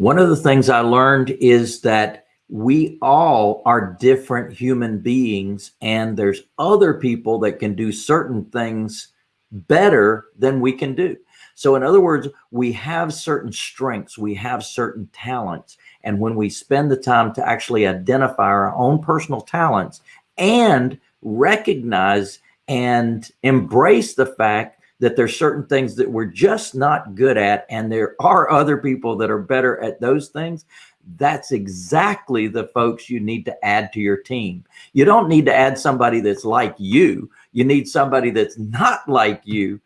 One of the things I learned is that we all are different human beings and there's other people that can do certain things better than we can do. So in other words, we have certain strengths, we have certain talents. And when we spend the time to actually identify our own personal talents and recognize and embrace the fact that there's certain things that we're just not good at and there are other people that are better at those things that's exactly the folks you need to add to your team. You don't need to add somebody that's like you. You need somebody that's not like you.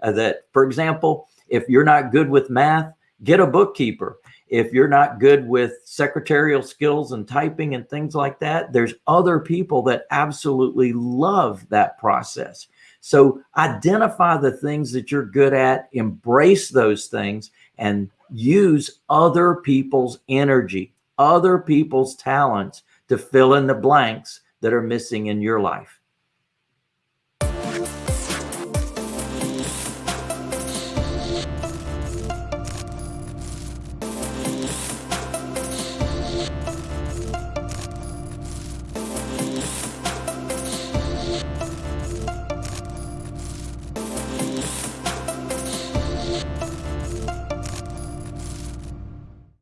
Uh, that, for example, if you're not good with math, get a bookkeeper. If you're not good with secretarial skills and typing and things like that, there's other people that absolutely love that process. So identify the things that you're good at, embrace those things and use other people's energy, other people's talents to fill in the blanks that are missing in your life.